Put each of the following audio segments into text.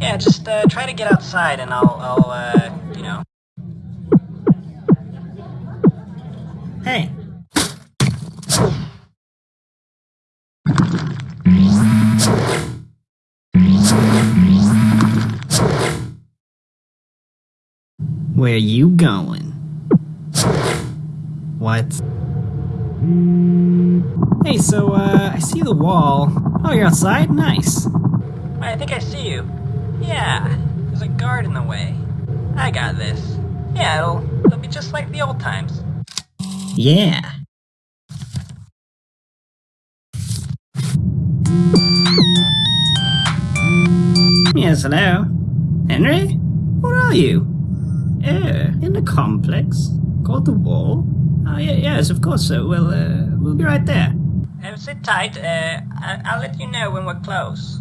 Yeah, just uh, try to get outside and I'll, I'll uh, you know. Hey. Where you going? What? Hey, so, uh, I see the wall. Oh, you're outside? Nice. I think I see you. Yeah, there's a guard in the way. I got this. Yeah, it'll, it'll be just like the old times. Yeah. Yes, hello? Henry? Where are you? Uh, in the complex? Called the wall? Oh, yeah, yes, of course, sir. We'll, uh, we'll be right there. Uh, sit tight. Uh, I- I'll let you know when we're close.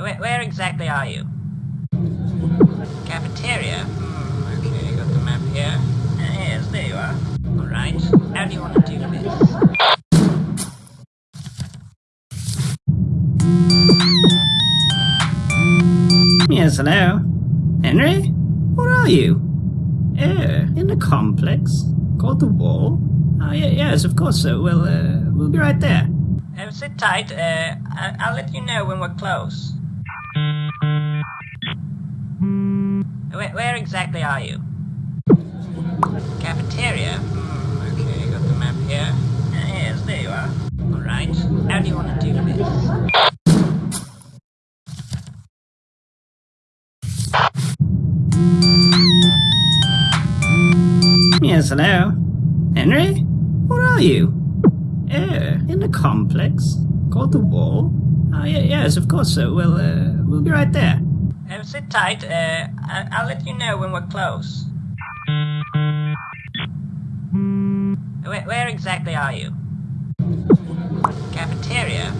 Where, where exactly are you? Cafeteria? Hmm, okay, got the map here. Uh, yes, there you are. Alright, how do you want to do this? Yes, hello? Henry? Where are you? Uh, in the complex? Called the wall? Oh, yeah, yes, of course, sir. We'll, uh, we'll be right there. Uh, sit tight. Uh, I- I'll let you know when we're close. Where, where exactly are you? Cafeteria? Hmm, okay, got the map here. Uh, yes, there you are. Alright, how do you want to do this? Yes, hello? Henry? Where are you? Uh, in the complex? Called the wall? Oh, yeah, yes, of course. We'll, uh, we'll be right there. Uh, sit tight. Uh, I- I'll let you know when we're close. Where, where exactly are you? Cafeteria?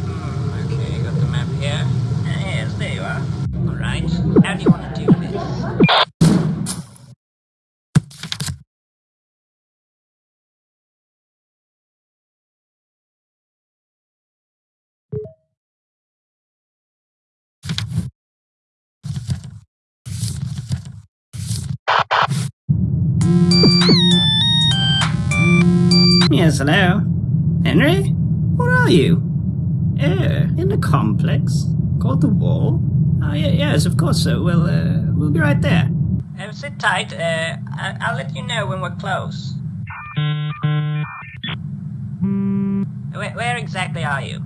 Yes, hello? Henry? Where are you? Uh, in the complex? Called the wall? Oh, yeah, yes, of course, sir. We'll, uh, we'll be right there. Uh, sit tight. Uh, I- I'll let you know when we're close. Where, where exactly are you?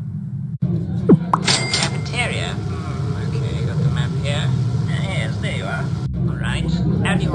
Cafeteria? Hmm, okay, got the map here. Uh, yes, there you are. Alright, how do you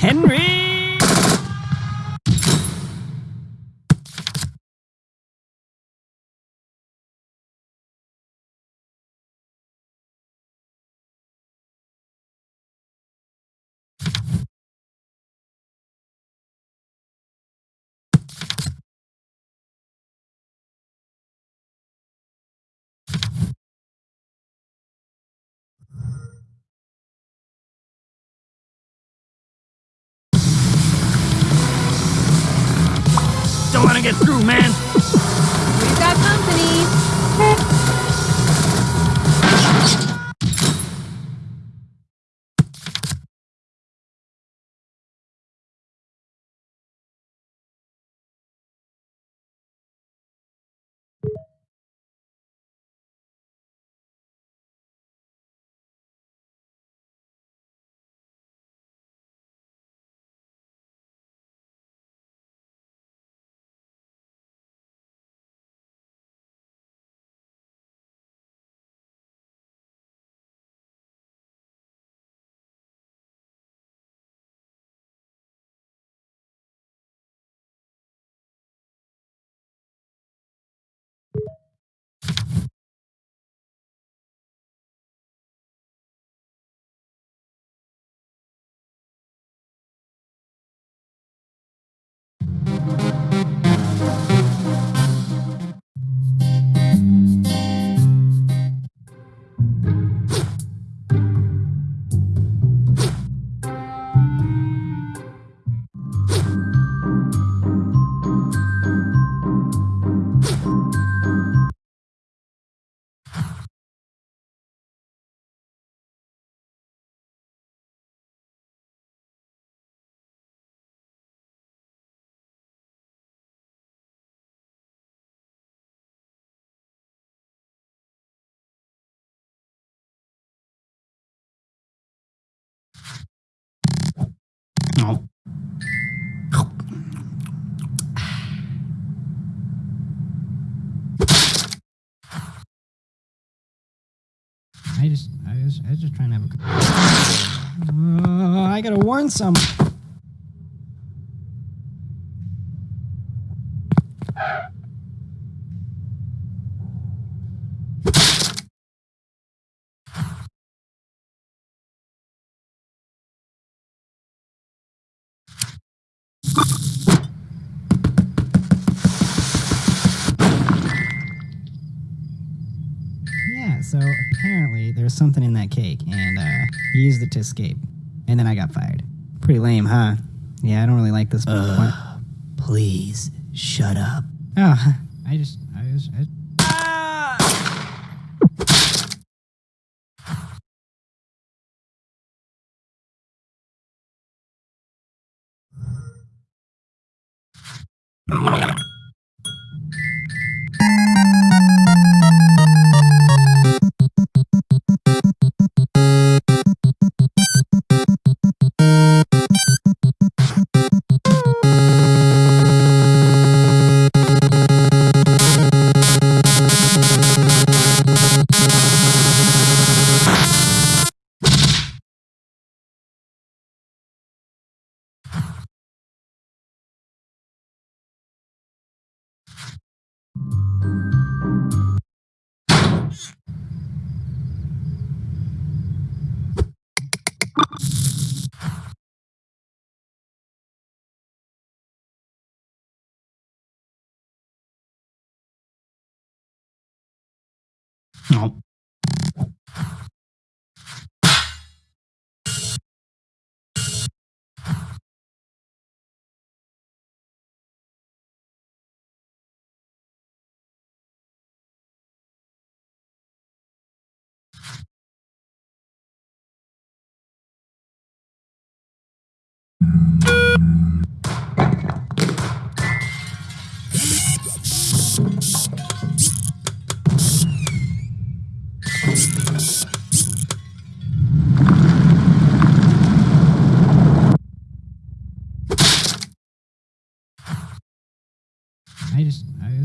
Henry! Get through, man. We've got company. No. I just, I was, I was just trying to have a. Uh, I gotta warn some. So apparently there's something in that cake, and uh, he used it to escape. And then I got fired. Pretty lame, huh? Yeah, I don't really like this. point. Please, shut up. Oh, I just, I was, I No.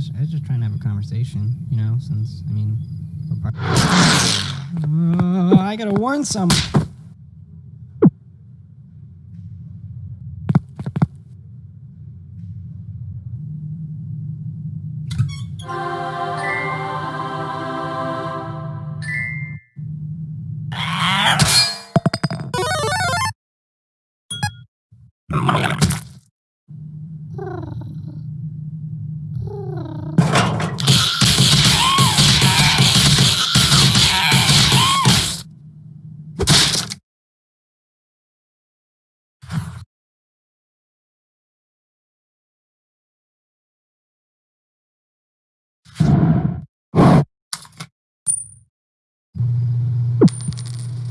Was, I was just trying to have a conversation, you know, since, I mean. Uh, I gotta warn some.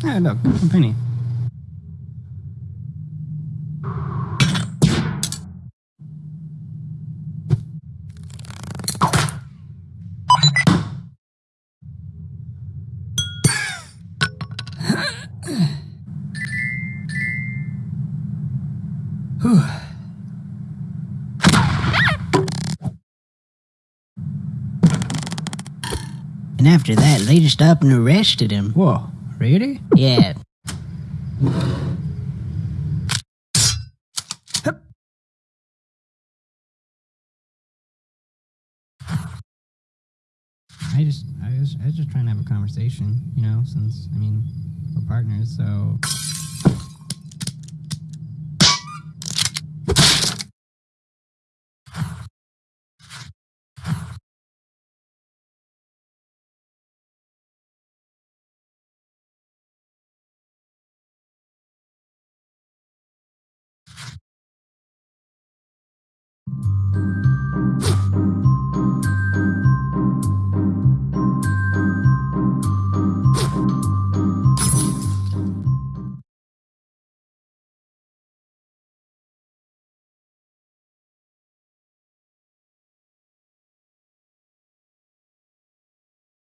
Oh, look, a penny. And after that, they just up and arrested him. Whoa, really? Yeah. I just, I was, I was just trying to have a conversation, you know, since, I mean, we're partners, so